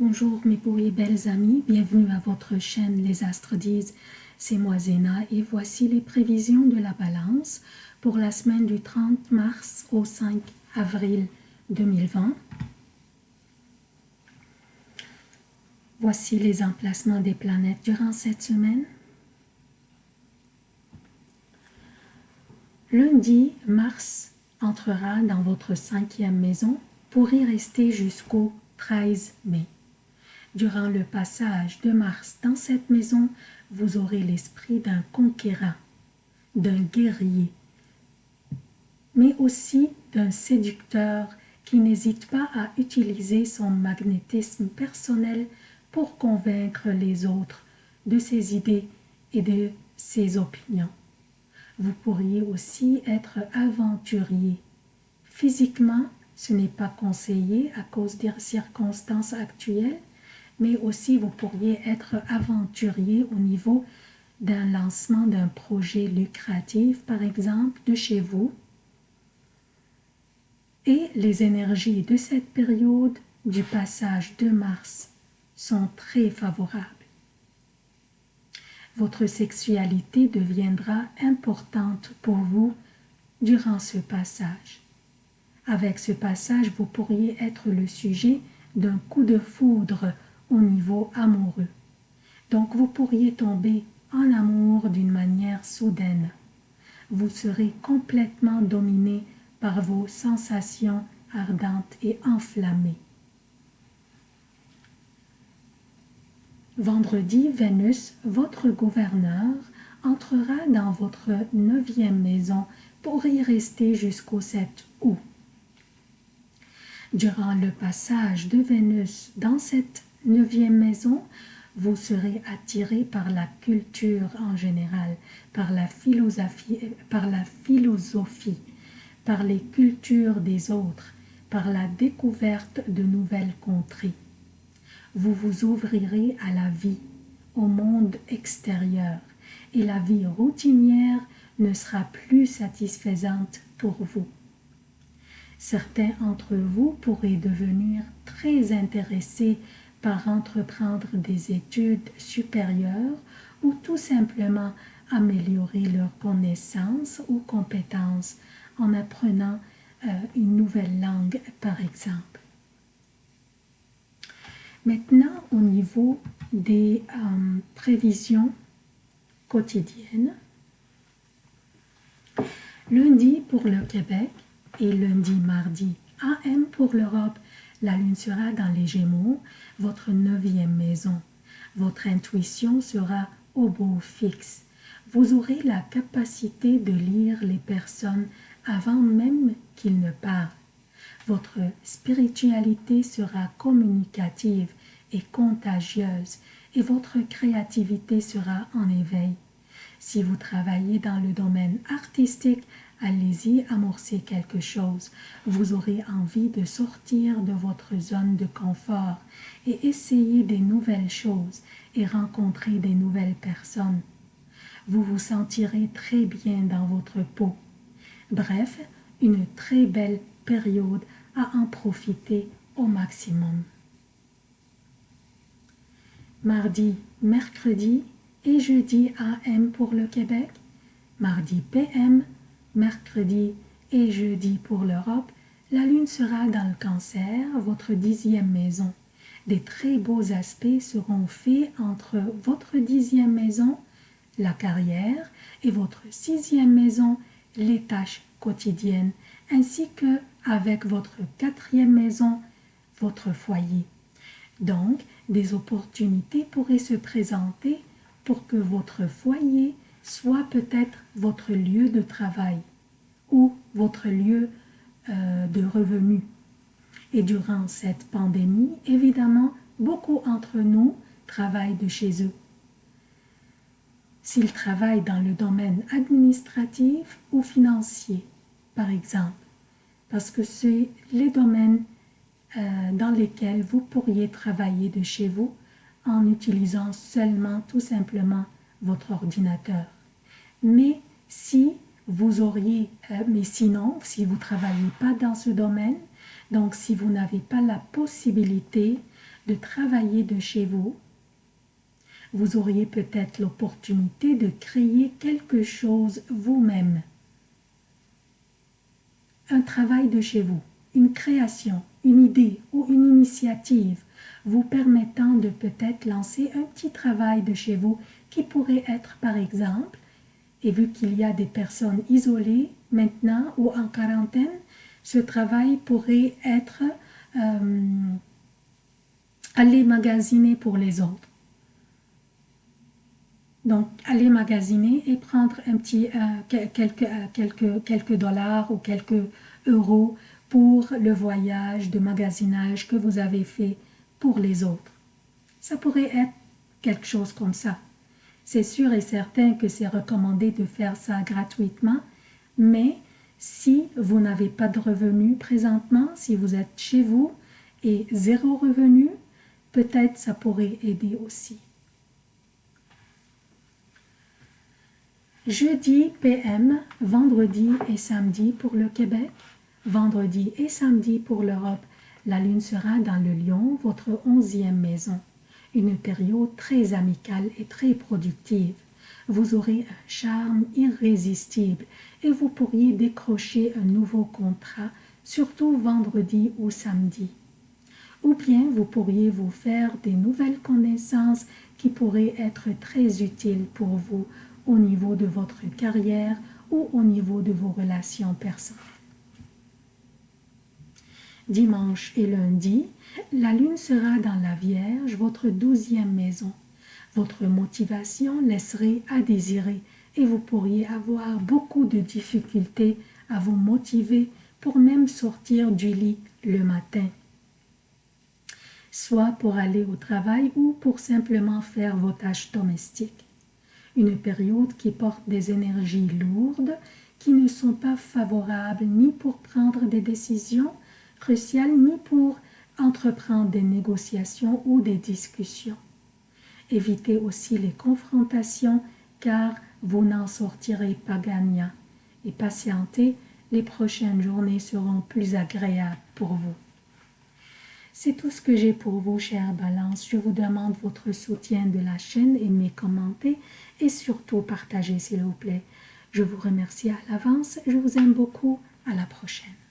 Bonjour mes beaux et belles amis, bienvenue à votre chaîne Les Astres disent, c'est moi Zéna et voici les prévisions de la balance pour la semaine du 30 mars au 5 avril 2020. Voici les emplacements des planètes durant cette semaine. Lundi, Mars entrera dans votre cinquième maison pour y rester jusqu'au 13 mai. Durant le passage de Mars dans cette maison, vous aurez l'esprit d'un conquérant, d'un guerrier, mais aussi d'un séducteur qui n'hésite pas à utiliser son magnétisme personnel pour convaincre les autres de ses idées et de ses opinions. Vous pourriez aussi être aventurier. Physiquement, ce n'est pas conseillé à cause des circonstances actuelles, mais aussi vous pourriez être aventurier au niveau d'un lancement d'un projet lucratif, par exemple, de chez vous. Et les énergies de cette période du passage de Mars sont très favorables. Votre sexualité deviendra importante pour vous durant ce passage. Avec ce passage, vous pourriez être le sujet d'un coup de foudre au niveau amoureux. Donc vous pourriez tomber en amour d'une manière soudaine. Vous serez complètement dominé par vos sensations ardentes et enflammées. Vendredi, Vénus, votre gouverneur, entrera dans votre neuvième maison pour y rester jusqu'au 7 août. Durant le passage de Vénus dans cette neuvième maison, vous serez attiré par la culture en général, par la philosophie, par la philosophie, par les cultures des autres, par la découverte de nouvelles contrées. Vous vous ouvrirez à la vie, au monde extérieur, et la vie routinière ne sera plus satisfaisante pour vous. Certains d'entre vous pourraient devenir très intéressés par entreprendre des études supérieures ou tout simplement améliorer leurs connaissances ou compétences en apprenant euh, une nouvelle langue par exemple. Maintenant au niveau des euh, prévisions quotidiennes, lundi pour le Québec et lundi mardi AM pour l'Europe la lune sera dans les Gémeaux, votre neuvième maison. Votre intuition sera au beau fixe. Vous aurez la capacité de lire les personnes avant même qu'ils ne parlent. Votre spiritualité sera communicative et contagieuse et votre créativité sera en éveil. Si vous travaillez dans le domaine artistique, allez-y amorcer quelque chose. Vous aurez envie de sortir de votre zone de confort et essayer des nouvelles choses et rencontrer des nouvelles personnes. Vous vous sentirez très bien dans votre peau. Bref, une très belle période à en profiter au maximum. Mardi, mercredi et jeudi AM pour le Québec, mardi PM mercredi et jeudi pour l'Europe, la lune sera dans le cancer, votre dixième maison. Des très beaux aspects seront faits entre votre dixième maison, la carrière, et votre sixième maison, les tâches quotidiennes, ainsi que avec votre quatrième maison, votre foyer. Donc, des opportunités pourraient se présenter pour que votre foyer soit peut-être votre lieu de travail ou votre lieu euh, de revenu. Et durant cette pandémie, évidemment, beaucoup d'entre nous travaillent de chez eux. S'ils travaillent dans le domaine administratif ou financier, par exemple, parce que c'est les domaines euh, dans lesquels vous pourriez travailler de chez vous en utilisant seulement tout simplement votre ordinateur. Mais si vous auriez, euh, mais sinon, si vous ne travaillez pas dans ce domaine, donc si vous n'avez pas la possibilité de travailler de chez vous, vous auriez peut-être l'opportunité de créer quelque chose vous-même. Un travail de chez vous, une création, une idée ou une initiative vous permettant de peut-être lancer un petit travail de chez vous qui pourrait être par exemple, et vu qu'il y a des personnes isolées maintenant ou en quarantaine, ce travail pourrait être euh, aller magasiner pour les autres. Donc, aller magasiner et prendre un petit, euh, euh, quelques dollars ou quelques euros pour le voyage de magasinage que vous avez fait pour les autres. Ça pourrait être quelque chose comme ça. C'est sûr et certain que c'est recommandé de faire ça gratuitement, mais si vous n'avez pas de revenus présentement, si vous êtes chez vous et zéro revenu, peut-être ça pourrait aider aussi. Jeudi PM, vendredi et samedi pour le Québec, vendredi et samedi pour l'Europe. La lune sera dans le lion, votre onzième maison. Une période très amicale et très productive. Vous aurez un charme irrésistible et vous pourriez décrocher un nouveau contrat, surtout vendredi ou samedi. Ou bien vous pourriez vous faire des nouvelles connaissances qui pourraient être très utiles pour vous au niveau de votre carrière ou au niveau de vos relations personnelles. Dimanche et lundi, la lune sera dans la Vierge, votre douzième maison. Votre motivation laisserait à désirer et vous pourriez avoir beaucoup de difficultés à vous motiver pour même sortir du lit le matin, soit pour aller au travail ou pour simplement faire vos tâches domestiques. Une période qui porte des énergies lourdes qui ne sont pas favorables ni pour prendre des décisions cruciales ni pour entreprendre des négociations ou des discussions. Évitez aussi les confrontations car vous n'en sortirez pas gagnant et patientez, les prochaines journées seront plus agréables pour vous. C'est tout ce que j'ai pour vous, chère Balance. Je vous demande votre soutien de la chaîne, aimez, commentez et surtout partagez, s'il vous plaît. Je vous remercie à l'avance. Je vous aime beaucoup. À la prochaine.